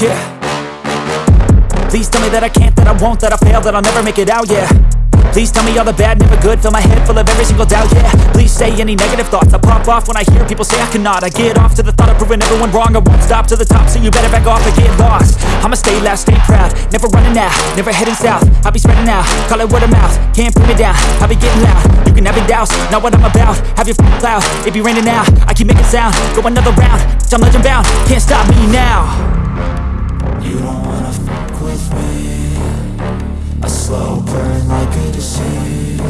yeah. Please tell me that I can't, that I won't, that I fail, that I'll never make it out, yeah. Please tell me all the bad, never good Fill my head full of every single doubt, yeah. Please say any negative thoughts I pop off when I hear people say I cannot. I get off to the thought of proving everyone wrong I won't stop to the top, so you better back off and get lost. I'ma stay loud, stay proud Never running out, never heading south. I'll be spreading out, call it word of mouth Can't put me down, I'll be getting loud. You can have your doubts, not what I'm about Have your f***ing cloud, it be raining now I keep making sound, go another round I'm legend bound, can't stop me now slow burn like a disease.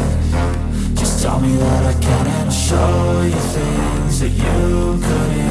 Just tell me that I can and I'll show you things that you couldn't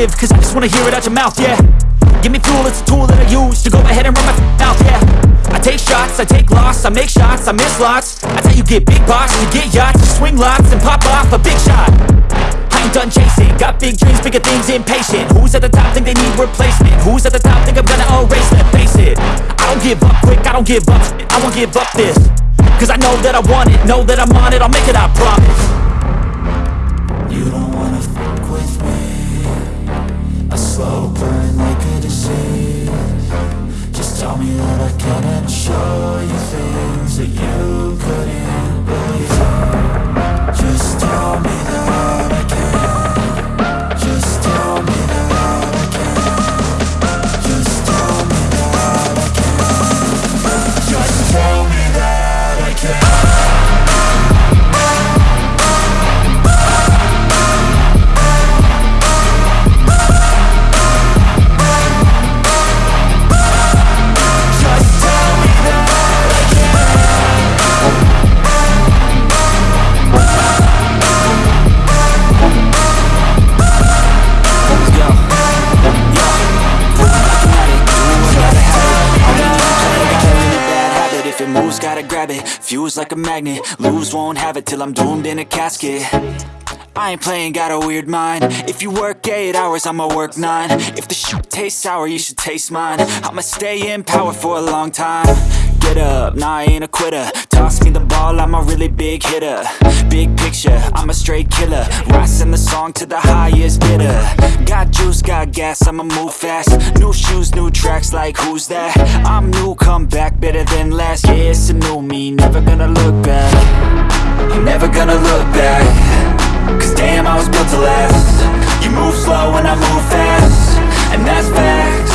negative, cause I just wanna hear it out your mouth, yeah. Give me fuel, it's a tool that I use to go ahead and run my mouth, yeah. I take shots, I take loss, I make shots, I miss lots. That's how you get big box, you get yachts, you swing lots and pop off a big shot. I ain't done chasing, got big dreams, bigger things, impatient. Who's at the top think they need replacement? Who's at the top think I'm gonna erase them? Face it, I don't give up quick, I don't give up I won't give up this Cause I know that I want it, know that I'm on it, I'll make it, I promise gotta grab it. Fuse like a magnet, lose, won't have it till I'm doomed in a casket. I ain't playing, got a weird mind. If you work 8 hours, I'ma work 9 If the shoot tastes sour, you should taste mine. I'ma stay in power for a long time Get up, nah, I ain't a quitter. Toss me the ball, I'm a really big hitter. Big picture, I'm a straight killer. Rising the song to the highest bidder. Got juice, got gas, I'ma move fast. New shoes, new tracks, like who's that? I'm new, come back, better than last Yeah, it's a new me, never gonna look back. I'm never gonna look back. Cause damn, I was built to last. You move slow and I move fast. And that's Only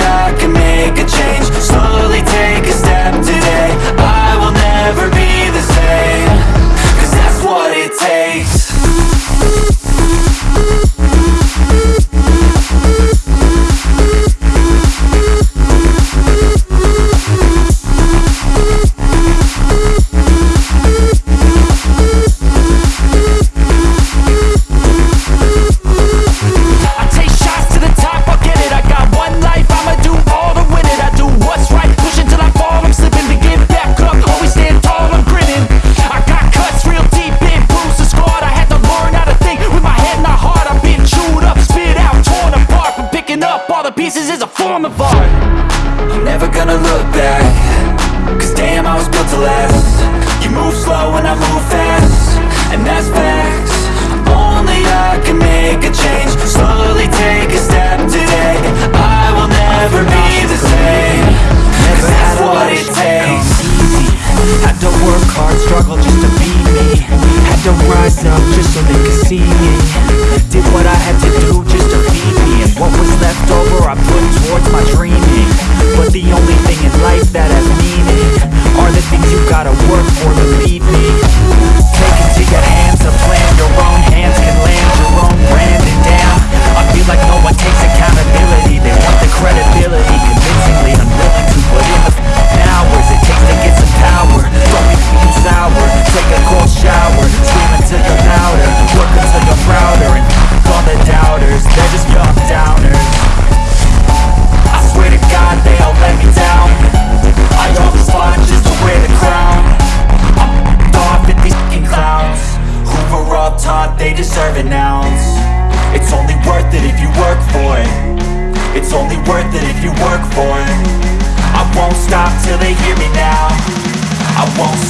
I can make a change. Slowly take a step today. I will never be pieces is a form of art. I'm never gonna look back. Cause damn, I was built to last. You move slow and I move fast. And that's facts. Only I can make a change. Slowly take a step today the only thing in life that I've needed Are the things you gotta work for,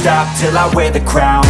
stop till I wear the crown.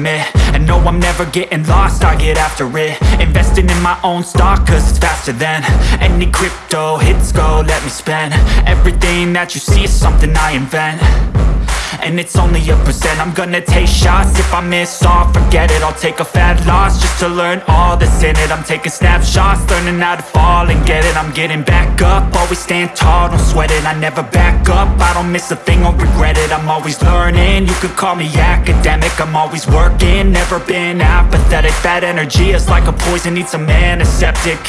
commit And no, I'm never getting lost, I get after it. Investing in my own stock, cause it's faster than Any crypto hits go, let me spend. Everything that you see is something I invent and it's only a percent. I'm gonna take shots, if I miss all, forget it. I'll take a fat loss, just to learn all that's in it. I'm taking snapshots, learning how to fall and get it. I'm getting back up, always stand tall, don't sweat it. I never back up, I don't miss a thing, I'll regret it. I'm always learning, you could call me academic. I'm always working, never been apathetic. That energy is like a poison, needs a man, a septic